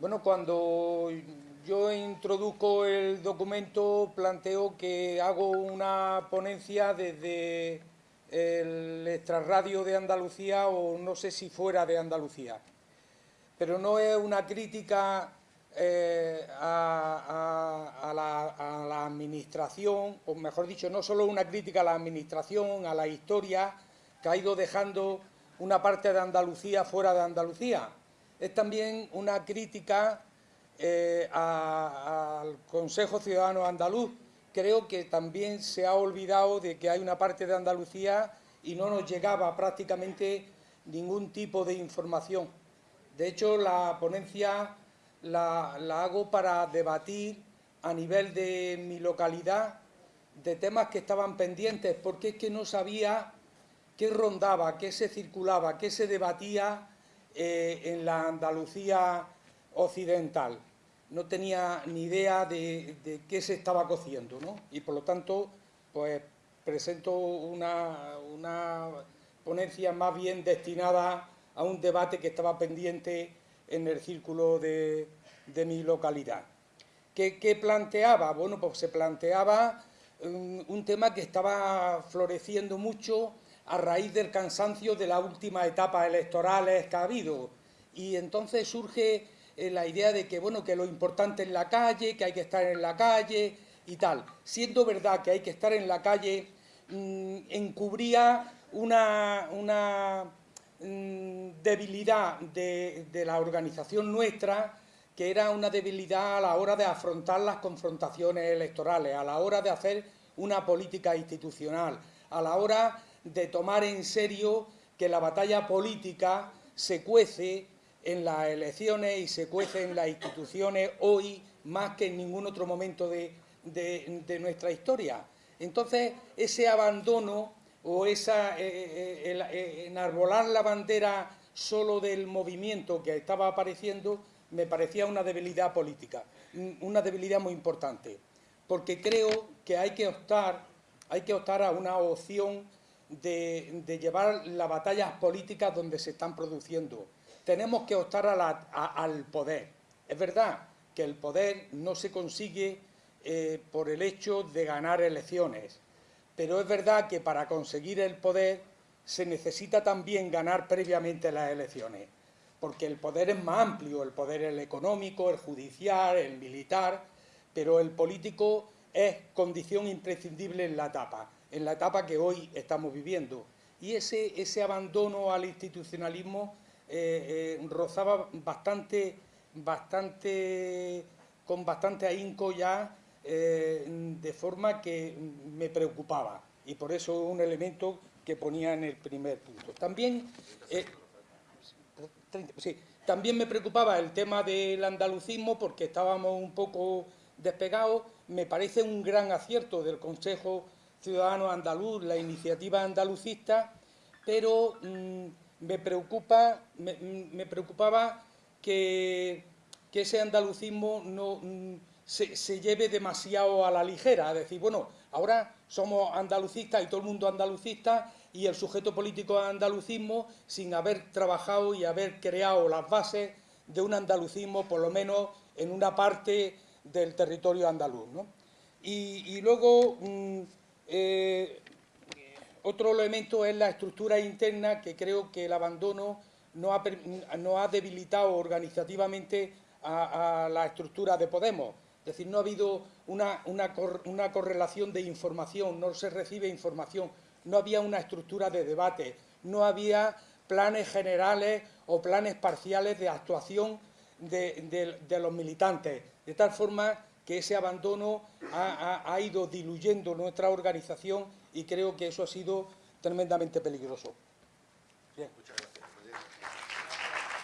Bueno, cuando yo introduzco el documento planteo que hago una ponencia desde el extrarradio de Andalucía o no sé si fuera de Andalucía. Pero no es una crítica eh, a, la, administración, o mejor dicho, no solo una crítica a la administración, a la historia, que ha ido dejando una parte de Andalucía fuera de Andalucía. Es también una crítica eh, al Consejo Ciudadano Andaluz. Creo que también se ha olvidado de que hay una parte de Andalucía y no nos llegaba prácticamente ningún tipo de información. De hecho, la ponencia la, hago para debatir a nivel de mi localidad de temas que estaban pendientes, porque es que no sabía qué rondaba, qué se circulaba, qué se debatía eh, en la Andalucía occidental. No tenía ni idea de, qué se estaba cociendo, ¿no? Y por lo tanto, pues presento una, una ponencia más bien destinada a un debate que estaba pendiente en el círculo de, mi localidad. ¿Qué, planteaba? Bueno, pues se planteaba un, tema que estaba floreciendo mucho a raíz del cansancio de las últimas etapas electorales que ha habido. Y entonces surge eh, la idea de que, bueno, que lo importante es la calle, que hay que estar en la calle y tal. Siendo verdad que hay que estar en la calle, mm, encubría una, una Mm, debilidad de, la organización nuestra, que era una debilidad a la hora de afrontar las confrontaciones electorales, a la hora de hacer una política institucional, a la hora de tomar en serio que la batalla política se cuece en las elecciones y se cuece en las instituciones hoy más que en ningún otro momento de, de nuestra historia. Entonces, ese abandono o esa, eh, eh, eh, enarbolar la bandera solo del movimiento que estaba apareciendo me parecía una debilidad política, una debilidad muy importante, porque creo que hay que optar, hay que optar a una opción de, llevar las batallas políticas donde se están produciendo. Tenemos que optar al poder. Es verdad que el poder no se consigue por el hecho de ganar elecciones, pero es verdad que para conseguir el poder se necesita también ganar previamente las elecciones, porque el poder es más amplio, el poder es el económico, el judicial, el militar, pero el político es condición imprescindible en la etapa, en la etapa que hoy estamos viviendo. Y ese, ese abandono al institucionalismo eh, eh, rozaba bastante, bastante, con bastante ahínco ya eh, de forma que me preocupaba y por eso un elemento que ponía en el primer punto. También, eh, también me preocupaba el tema del andalucismo porque estábamos un poco despegados. Me parece un gran acierto del Consejo Ciudadano Andaluz, la iniciativa andalucista, pero mm, me, preocupa, me, preocupaba que, ese andalucismo no... Mm, se, lleve demasiado a la ligera, es decir, bueno, ahora somos andalucistas y todo el mundo andalucista y el sujeto político es andalucismo sin haber trabajado y haber creado las bases de un andalucismo, por lo menos en una parte del territorio andaluz. Y, luego, mm, eh, otro elemento es la estructura interna, que creo que el abandono no ha, debilitado organizativamente a la estructura de Podemos. Es decir, no ha habido una, correlación de información, no se recibe información, no había una estructura de debate, no había planes generales o planes parciales de actuación de, los militantes, de tal forma que ese abandono ha, ido diluyendo nuestra organización y creo que eso ha sido tremendamente peligroso.